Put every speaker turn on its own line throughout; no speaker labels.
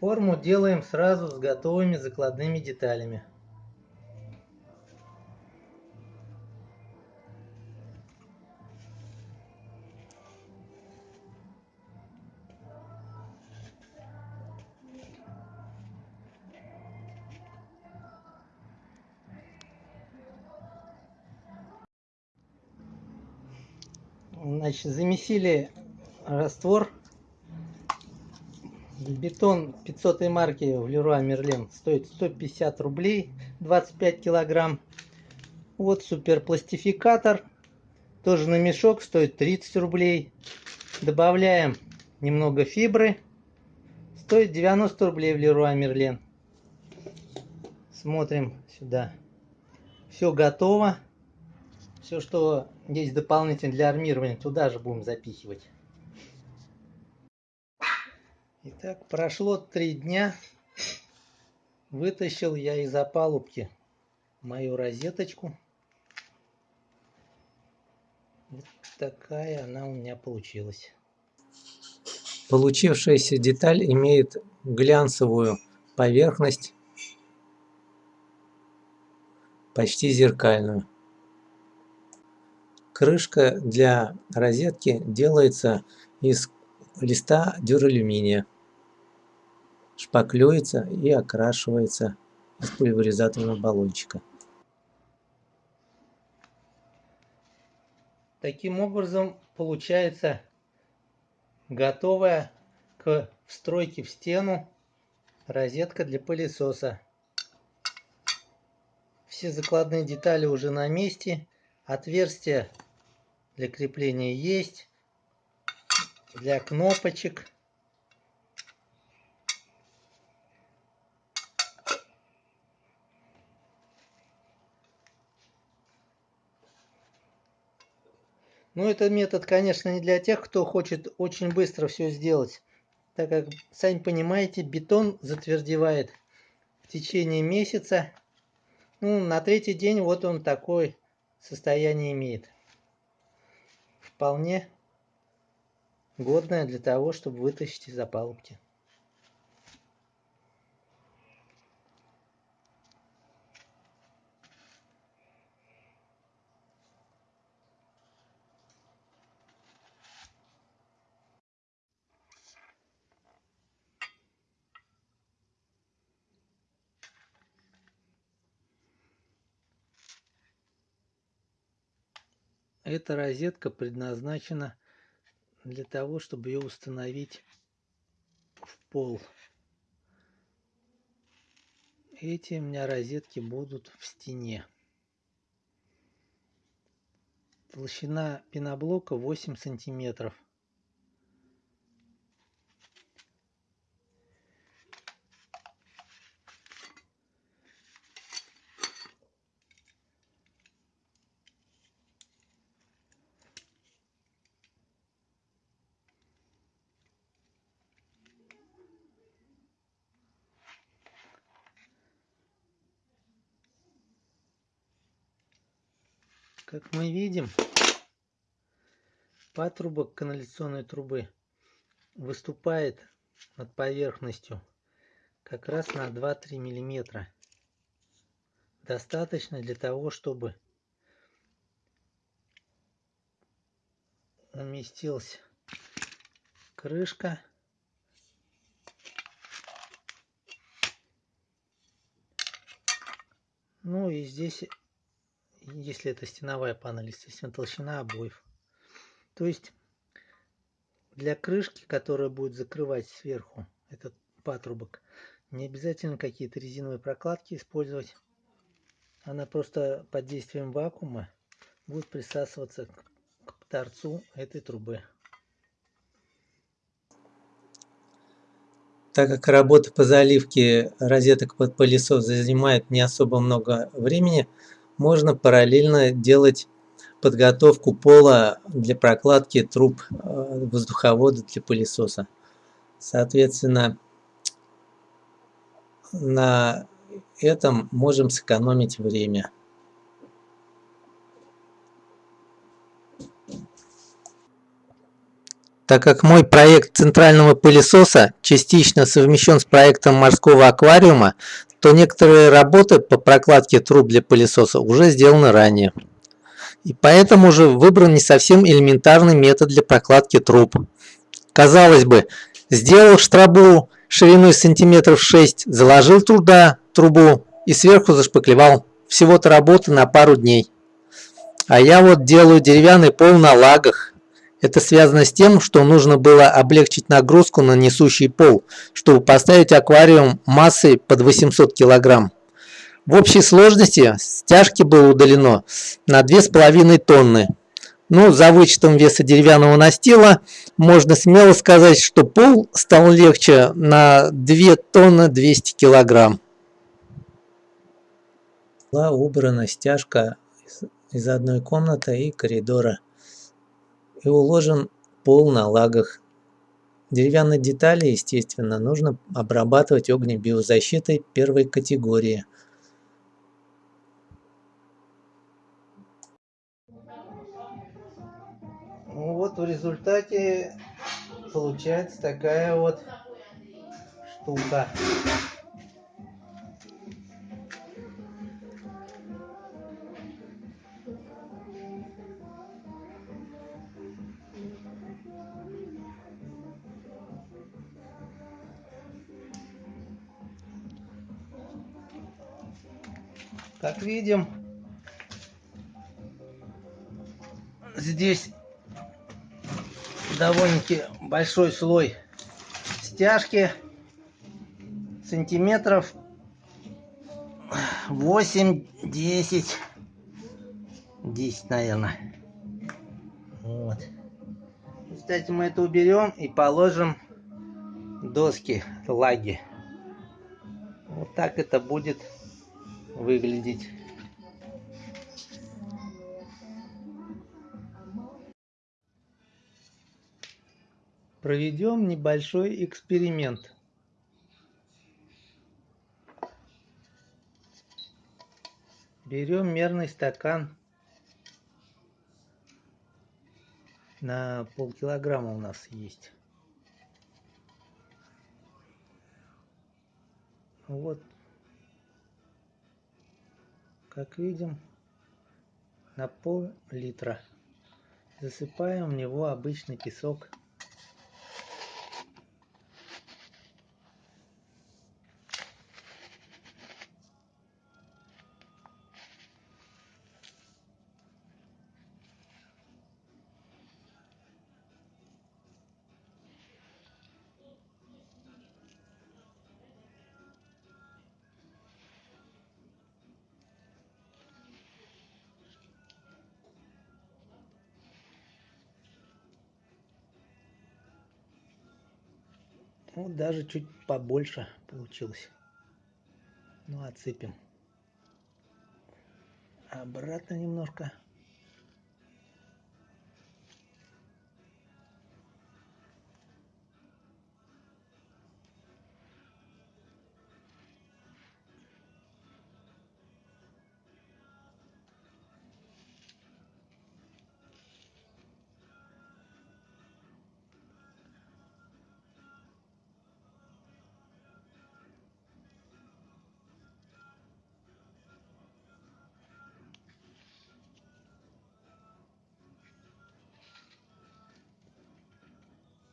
Форму делаем сразу с готовыми закладными деталями. Значит, замесили раствор. Бетон 500 марки в Леруа Мерлен стоит 150 рублей, 25 килограмм. Вот суперпластификатор, тоже на мешок, стоит 30 рублей. Добавляем немного фибры, стоит 90 рублей в Леруа Мерлен. Смотрим сюда. Все готово. Все, что есть дополнительно для армирования, туда же будем запихивать. Итак, прошло три дня. Вытащил я из опалубки мою розеточку. Вот такая она у меня получилась.
Получившаяся деталь имеет глянцевую поверхность, почти зеркальную. Крышка для розетки делается из листа дюралюминия, шпаклюется и окрашивается из пульверизаторного баллончика.
Таким образом получается готовая к встройке в стену розетка для пылесоса. Все закладные детали уже на месте. Отверстие для крепления есть, для кнопочек. Ну, этот метод, конечно, не для тех, кто хочет очень быстро все сделать, так как, сами понимаете, бетон затвердевает в течение месяца. Ну, на третий день вот он такое состояние имеет вполне годная для того, чтобы вытащить из опалубки. Эта розетка предназначена для того, чтобы ее установить в пол. Эти у меня розетки будут в стене. Толщина пеноблока 8 сантиметров. Как мы видим, патрубок канализационной трубы выступает над поверхностью как раз на 2-3 миллиметра. Достаточно для того, чтобы уместилась крышка. Ну и здесь если это стеновая панель, естественно, толщина обоев. То есть для крышки, которая будет закрывать сверху этот патрубок, не обязательно какие-то резиновые прокладки использовать. Она просто под действием вакуума будет присасываться к торцу этой трубы.
Так как работа по заливке розеток под пылесос занимает не особо много времени, можно параллельно делать подготовку пола для прокладки труб э, воздуховода для пылесоса. Соответственно, на этом можем сэкономить время. Так как мой проект центрального пылесоса частично совмещен с проектом морского аквариума, то некоторые работы по прокладке труб для пылесоса уже сделаны ранее. И поэтому же выбран не совсем элементарный метод для прокладки труб. Казалось бы, сделал штрабу шириной сантиметров 6, заложил туда трубу и сверху зашпаклевал. Всего-то работа на пару дней. А я вот делаю деревянный пол на лагах. Это связано с тем, что нужно было облегчить нагрузку на несущий пол, чтобы поставить аквариум массой под 800 килограмм. В общей сложности стяжки было удалено на 2,5 тонны. Ну, за вычетом веса деревянного настила, можно смело сказать, что пол стал легче на 2 тонны 200 килограмм. Была убрана стяжка из одной комнаты и коридора и уложен пол на лагах. Деревянные детали, естественно, нужно обрабатывать огнебиозащитой первой категории.
Ну вот в результате получается такая вот штука. Как видим, здесь довольно-таки большой слой стяжки сантиметров 8 10 10 наверное вот. Кстати мы это уберем и положим доски лаги. Вот так это будет выглядеть. Проведем небольшой эксперимент. Берем мерный стакан на полкилограмма у нас есть. Вот как видим, на пол литра. Засыпаем в него обычный песок. Вот даже чуть побольше получилось. Ну, отсыпем. Обратно немножко.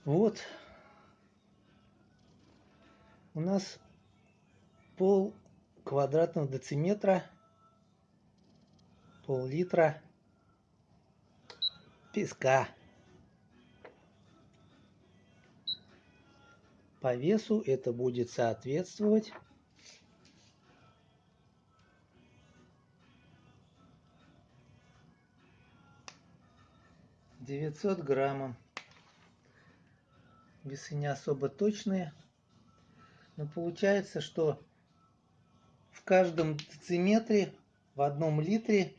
Вот у нас пол квадратного дециметра, пол-литра песка. По весу это будет соответствовать девятьсот граммам весы не особо точные. Но получается, что в каждом дециметре, в одном литре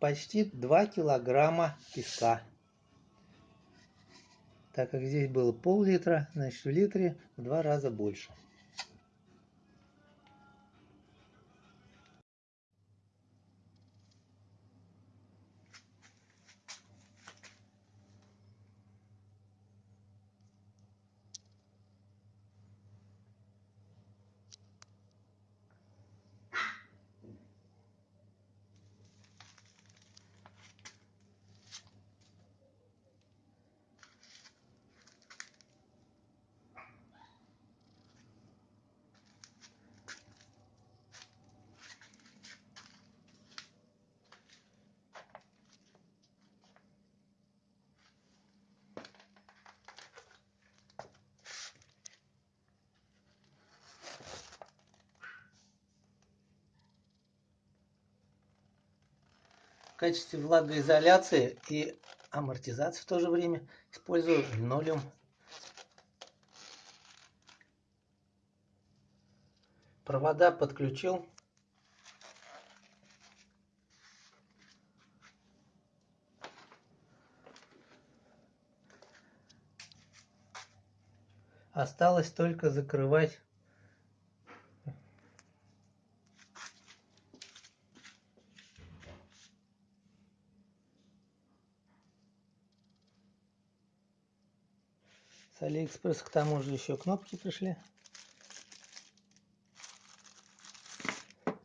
почти 2 килограмма песка. Так как здесь было пол-литра, значит в литре в два раза больше. Качестве влагоизоляции и амортизации в то же время использую линолеум. Провода подключил. Осталось только закрывать С Алиэкспресс к тому же еще кнопки пришли.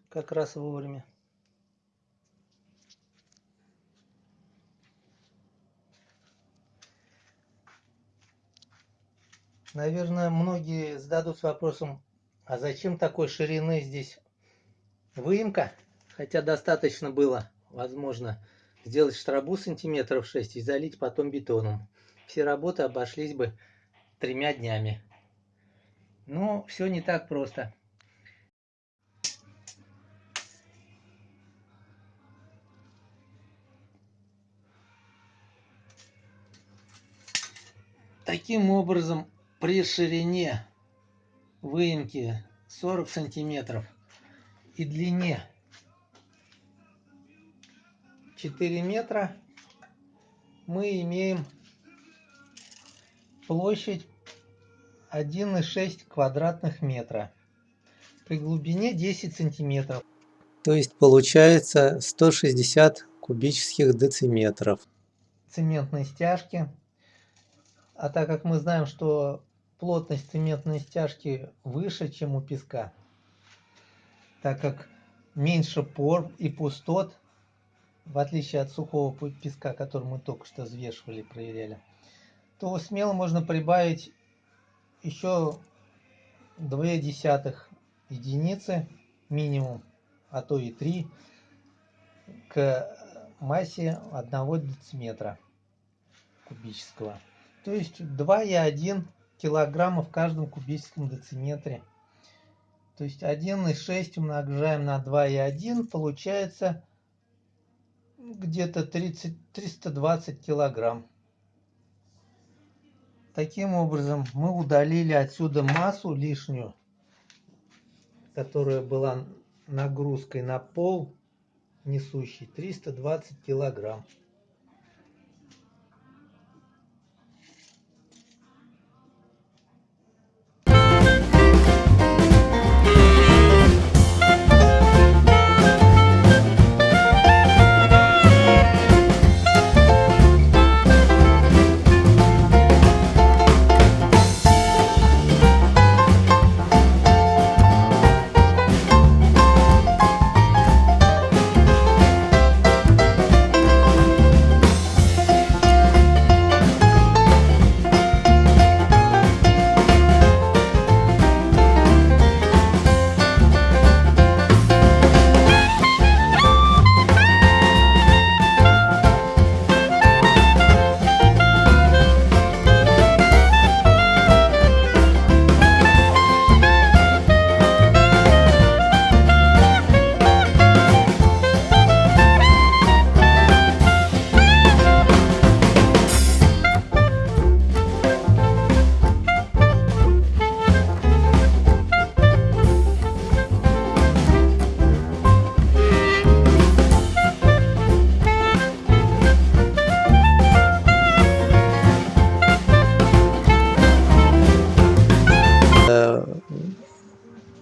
Как раз вовремя. Наверное, многие зададутся вопросом, а зачем такой ширины здесь выемка? Хотя достаточно было, возможно, сделать штрабу сантиметров 6 и залить потом бетоном. Все работы обошлись бы тремя днями. Но все не так просто. Таким образом, при ширине выемки 40 сантиметров и длине 4 метра мы имеем площадь 1,6 квадратных метра при глубине 10 сантиметров.
То есть получается 160 кубических дециметров.
Цементной стяжки. А так как мы знаем, что плотность цементной стяжки выше, чем у песка, так как меньше пор и пустот, в отличие от сухого песка, который мы только что взвешивали, проверяли, то смело можно прибавить еще 2 десятых единицы минимум, а то и 3 к массе 1 дециметра кубического. То есть 2,1 килограмма в каждом кубическом дециметре. То есть 1,6 умножаем на 2,1 получается где-то 320 килограмм. Таким образом, мы удалили отсюда массу лишнюю, которая была нагрузкой на пол несущий 320 килограмм.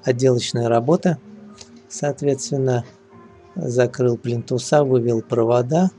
Отделочная работа. Соответственно, закрыл плинтуса, вывел провода.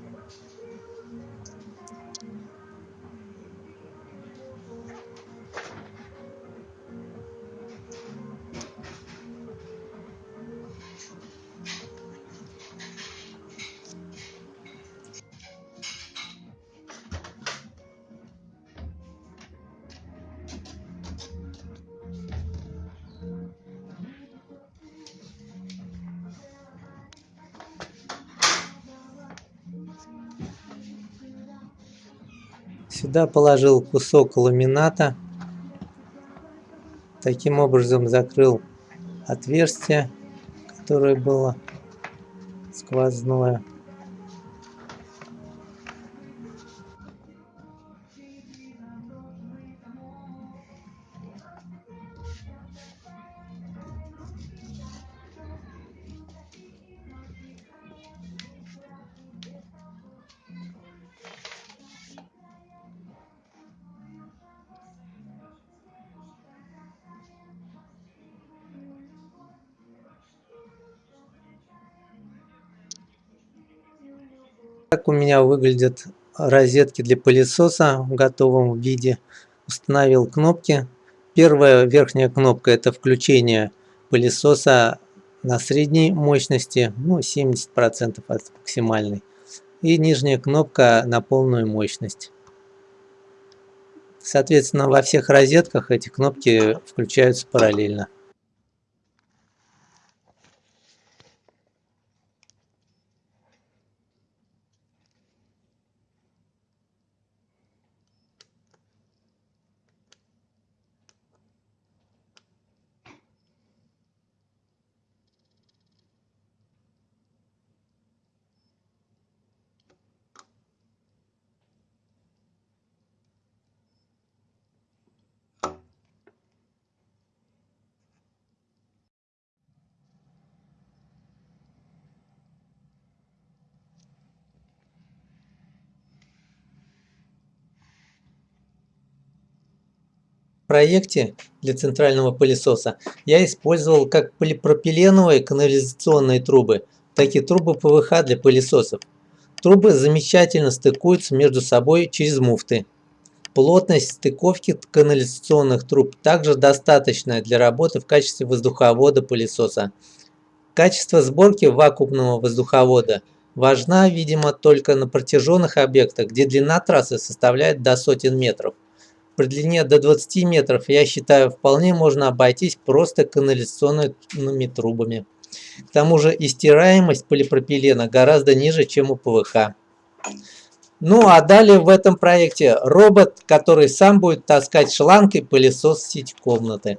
Сюда положил кусок ламината. Таким образом закрыл отверстие, которое было сквозное. Так у меня выглядят розетки для пылесоса в готовом виде. Установил кнопки. Первая верхняя кнопка это включение пылесоса на средней мощности, ну 70% от максимальной. И нижняя кнопка на полную мощность. Соответственно, во всех розетках эти кнопки включаются параллельно. Проекте для центрального пылесоса я использовал как полипропиленовые канализационные трубы, так и трубы ПВХ для пылесосов. Трубы замечательно стыкуются между собой через муфты. Плотность стыковки канализационных труб также достаточная для работы в качестве воздуховода пылесоса. Качество сборки вакуумного воздуховода важна, видимо, только на протяженных объектах, где длина трассы составляет до сотен метров. При длине до 20 метров, я считаю, вполне можно обойтись просто канализационными трубами. К тому же и стираемость полипропилена гораздо ниже, чем у ПВХ. Ну а далее в этом проекте робот, который сам будет таскать шланг и пылесос сеть комнаты.